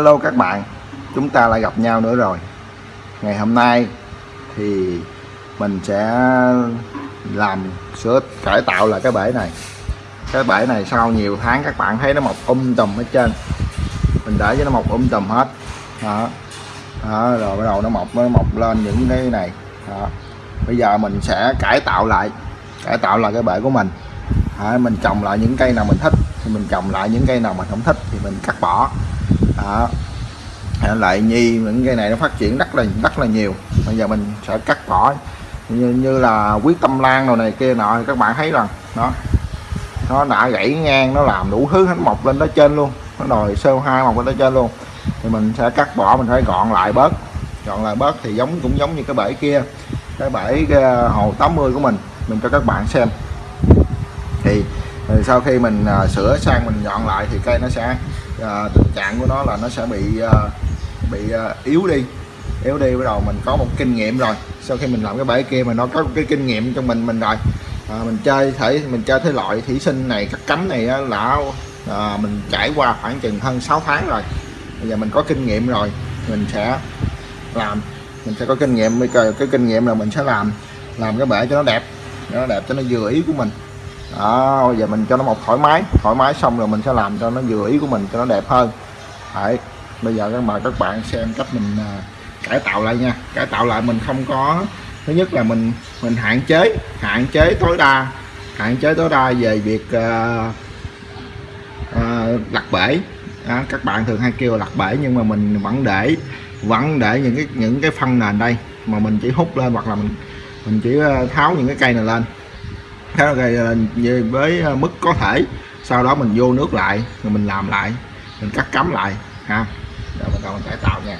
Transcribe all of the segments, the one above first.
Hello các bạn. Chúng ta lại gặp nhau nữa rồi. Ngày hôm nay thì mình sẽ làm sửa cải tạo lại cái bể này. Cái bể này sau nhiều tháng các bạn thấy nó mọc um tùm hết trên mình để cho nó mọc um tùm hết. Đó. đó, rồi bắt đầu nó mọc nó mọc lên những cái này. Đó. bây giờ mình sẽ cải tạo lại, cải tạo lại cái bể của mình. Đó. mình trồng lại những cây nào mình thích. Thì mình trồng lại những cây nào mình không thích thì mình cắt bỏ đó. Lại nhi những cây này nó phát triển rất là rất là nhiều. Bây giờ mình sẽ cắt bỏ. Như, như là quyết tâm lan đồ này kia nọ các bạn thấy rằng nó nó đã gãy ngang nó làm đủ thứ hết mọc lên tới trên luôn. Nó đòi sơ hai mọc lên tới trên luôn. Thì mình sẽ cắt bỏ mình phải gọn lại bớt. Gọn lại bớt thì giống cũng giống như cái bể kia. Cái bể cái ờ, hồ 80 của mình mình cho các bạn xem. Thì sau khi mình uh, sửa sang mình dọn lại thì cây nó sẽ à, tình trạng của nó là nó sẽ bị à, bị à, yếu đi. Yếu đi bắt đầu mình có một kinh nghiệm rồi. Sau khi mình làm cái bể kia mà nó có cái kinh nghiệm trong mình mình rồi. À, mình chơi thể mình chơi thế loại thủy sinh này cắt cấm này á, là à, mình trải qua khoảng chừng hơn 6 tháng rồi. Bây giờ mình có kinh nghiệm rồi mình sẽ làm. Mình sẽ có kinh nghiệm bây giờ cái kinh nghiệm là mình sẽ làm làm cái bể cho nó đẹp cho nó đẹp cho nó vừa ý của mình đó bây giờ mình cho nó một thoải mái thoải mái xong rồi mình sẽ làm cho nó vừa ý của mình cho nó đẹp hơn. Đấy. bây giờ các mời các bạn xem cách mình à, cải tạo lại nha. Cải tạo lại mình không có thứ nhất là mình mình hạn chế hạn chế tối đa hạn chế tối đa về việc uh, uh, lặt bể. À, các bạn thường hay kêu lặt bể nhưng mà mình vẫn để vẫn để những cái những cái phân nền đây mà mình chỉ hút lên hoặc là mình mình chỉ à, tháo những cái cây này lên theo cây về với ờ, mức có thể, sau đó mình vô nước lại, rồi mình làm lại, mình cắt cắm lại, ha. Rồi bắt đầu mình cải tạo nha.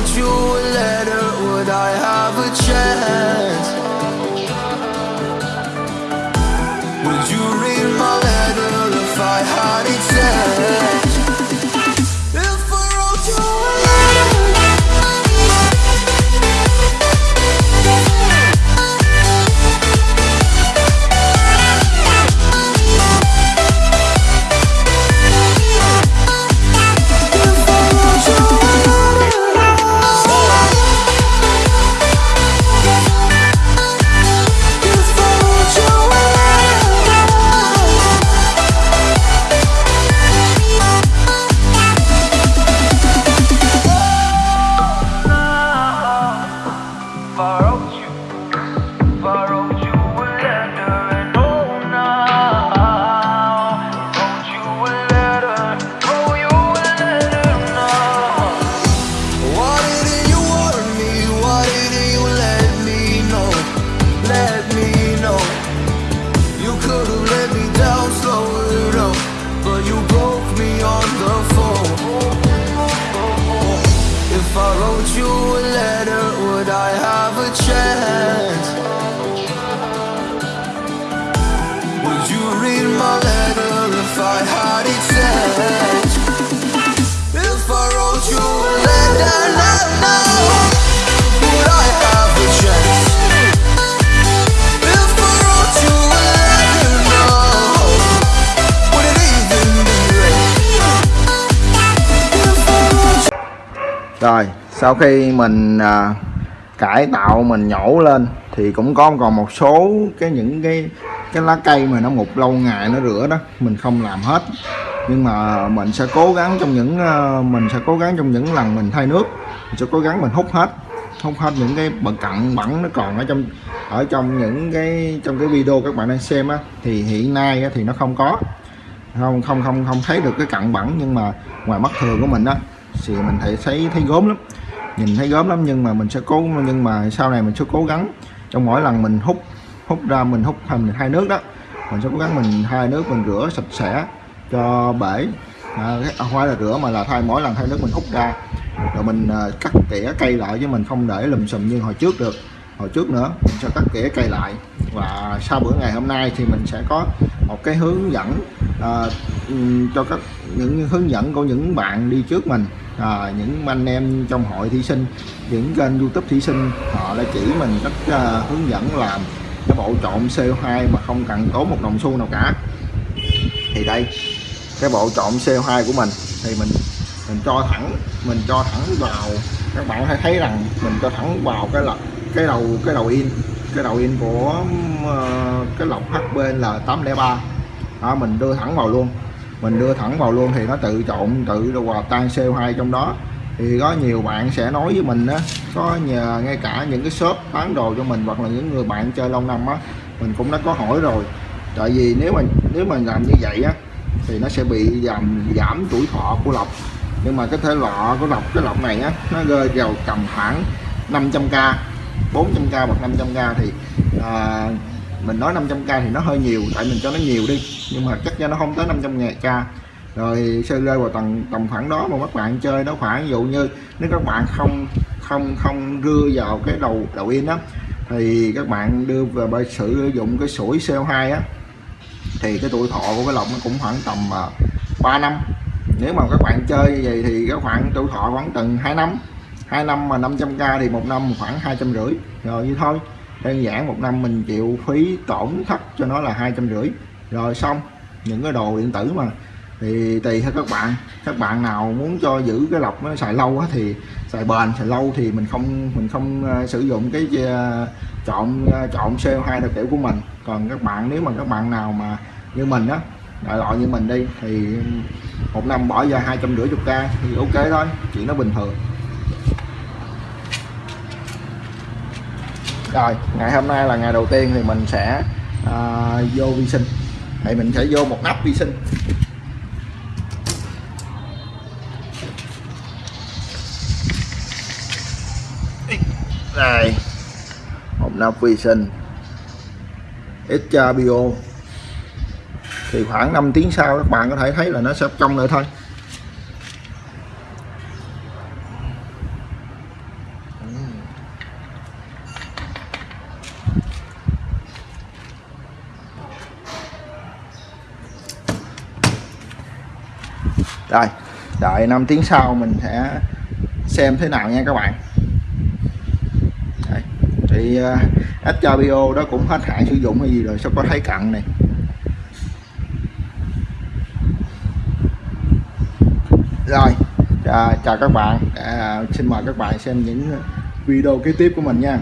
wrote you a letter, would I have a chance? If I wrote you a letter now, now, would I have a chance? If I wrote you a letter now, would it even be read? Rồi sau khi mình à, cải tạo mình nhổ lên thì cũng có còn một số cái những cái cái lá cây mà nó mục lâu ngày nó rửa đó mình không làm hết. Nhưng mà mình sẽ cố gắng trong những ờ, mình sẽ cố gắng trong những lần mình thay nước. Mình sẽ cố gắng mình hút hết hút hết những cái bẩn cặn bẩn nó còn ở trong ở trong những cái trong cái video các bạn đang xem á thì hiện nay á, thì nó không có. Không không không không thấy được cái cặn bẩn nhưng mà ngoài mắt thường của mình á thì mình thấy thấy thấy gốm lắm. Nhìn thấy gốm lắm nhưng mà mình sẽ cố nhưng mà sau này mình sẽ cố gắng. Trong mỗi lần mình hút hút ra mình hút thành hai nước đó. Mình sẽ cố gắng mình hai nước mình rửa sạch sẽ cho bể. À, cái- à, là rửa mà là thay mỗi lần thay nước mình hút ra. Rồi mình à, cắt tỉa cây lại chứ mình không để lùm xùm như hồi trước được. Hồi trước nữa mình sẽ cắt tỉa cây lại. Và sau bữa ngày hôm nay thì mình sẽ có một cái hướng dẫn à, cho các những hướng dẫn của những bạn đi trước mình. À, những anh em trong hội thí sinh những kênh youtube thí sinh họ đã chỉ mình cách à, hướng dẫn làm cái bộ trộn CO2 mà không cần tốn một đồng xu nào cả. Thì đây cái bộ trộn CO2 của mình thì mình mình cho thẳng mình cho thẳng vào các bạn hãy thấy rằng mình cho thẳng vào cái lọc cái đầu cái đầu in cái đầu in của ờ, cái lọc HPL 803 đó, mình đưa thẳng vào luôn. Mình đưa thẳng vào luôn thì nó tự trộn tự hòa tan CO2 trong đó thì có nhiều bạn sẽ nói với mình á có nhờ ngay cả những cái shop bán đồ cho mình hoặc là những người bạn chơi lâu năm á mình cũng đã có hỏi rồi. Tại vì nếu mà nếu mà làm như vậy á thì nó sẽ bị giảm giảm tuổi thọ của lọc nhưng mà cái thể lọ của lọc cái lọc này á nó rơi vào tầm khoảng 500k 400k hoặc 500k thì à, mình nói 500k thì nó hơi nhiều tại mình cho nó nhiều đi. Nhưng mà chắc cho nó không tới 500 ngàn k rồi sẽ rơi vào tầm tầm khoảng đó mà các bạn chơi nó khoảng ví dụ như nếu các bạn không không không đưa vào cái đầu đầu in đó thì các bạn đưa về bởi sử dụng cái sủi CO2 á thì cái tuổi thọ của cái lọc nó cũng khoảng tầm à, uh, 3 năm. Nếu mà các bạn chơi như vậy thì các khoảng tuổi thọ khoảng từng 2 năm 2 năm mà 500k thì một năm khoảng hai trăm rưỡi. Rồi như thôi đơn giản một năm mình chịu phí tổn thất cho nó là hai trăm rưỡi. Rồi xong những cái đồ điện tử mà thì tùy theo các bạn. Các bạn nào muốn cho giữ cái lọc nó xài lâu á thì xài bền xài lâu thì mình không mình không ờ, sử dụng cái ờ, trộn chọn chọn CO2 đặc kiểu của mình. Còn các bạn nếu mà các bạn nào mà như mình á đại loại như mình đi thì một năm bỏ ra hai trăm rưỡi chục k thì ok thôi chuyện nó bình thường. Rồi ngày hôm nay là ngày đầu tiên thì mình sẽ à, vô vi sinh. Thì mình sẽ vô một nắp vi sinh. Đây. Hộp nắp vi sinh. Extra bio thì khoảng 5 tiếng sau các bạn có thể thấy là nó sẽ trong lại thôi. Rồi đợi 5 tiếng sau mình sẽ xem thế nào nha các bạn thì uh, à, bio đó cũng hết hạn sử dụng hay gì rồi sao có thấy cặn này? Rồi à, chào các bạn. À, xin mời các bạn xem những video kế tiếp của mình nha.